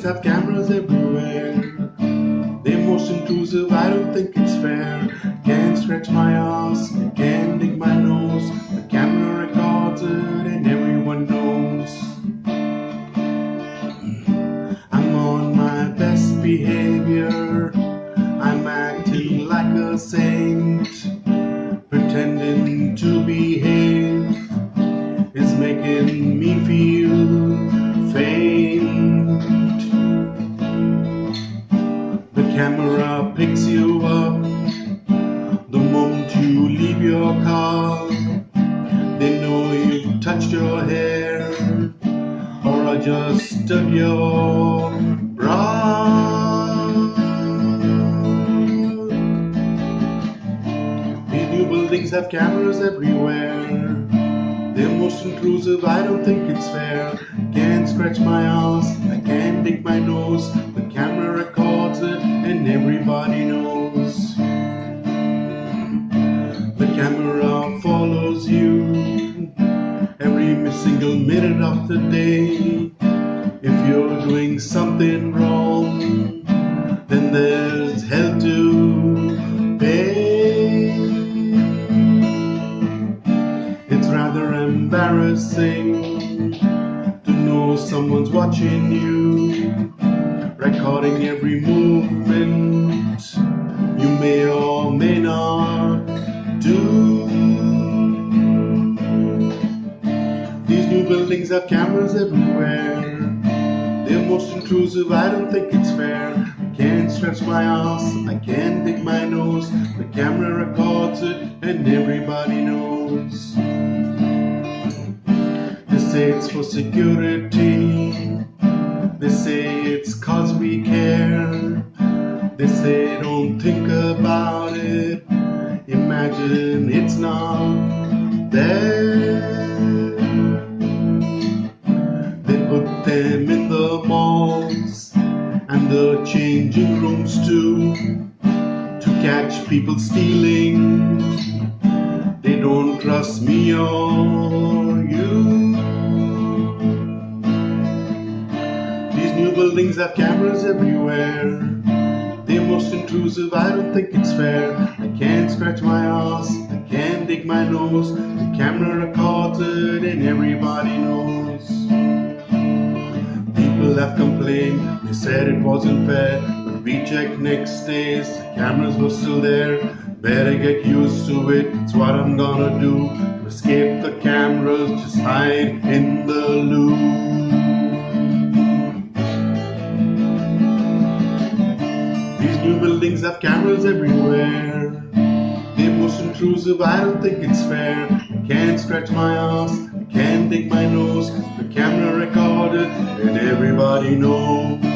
buildings have cameras everywhere. They're most intrusive, I don't think it's fair. Can't stretch my ass, can't dig my nose. The camera records it and everyone knows. I'm on my best behavior. I'm acting like a saint. Pretending to behave is making me feel faint. Camera picks you up the moment you leave your car. They know you've touched your hair or are just dug your bra. These new buildings have cameras everywhere. They're most intrusive, I don't think it's fair. Can't scratch my ass, I can't dig my nose. The camera records everybody knows. The camera follows you every single minute of the day. If you're doing something wrong, then there's hell to pay. It's rather embarrassing to know someone's watching you, recording every movement you may or may not do. These new buildings have cameras everywhere. They're most intrusive, I don't think it's fair. I can't stretch my ass, I can't dig my nose. The camera records it and everybody knows. They say it's for security. They say it's cause we care. They say don't think about it. Imagine it's not there. They put them in the malls and the changing rooms too to catch people stealing. They don't trust me or buildings have cameras everywhere. They're most intrusive, I don't think it's fair. I can't scratch my ass, I can't dig my nose. The camera records it and everybody knows. People have complained, they said it wasn't fair. But we checked next days, the cameras were still there. Better get used to it, it's what I'm gonna do. To escape the cameras, just hide in the loop. New buildings have cameras everywhere. They're most intrusive, I don't think it's fair. I can't scratch my ass, I can't dig my nose. The camera recorded and everybody knows.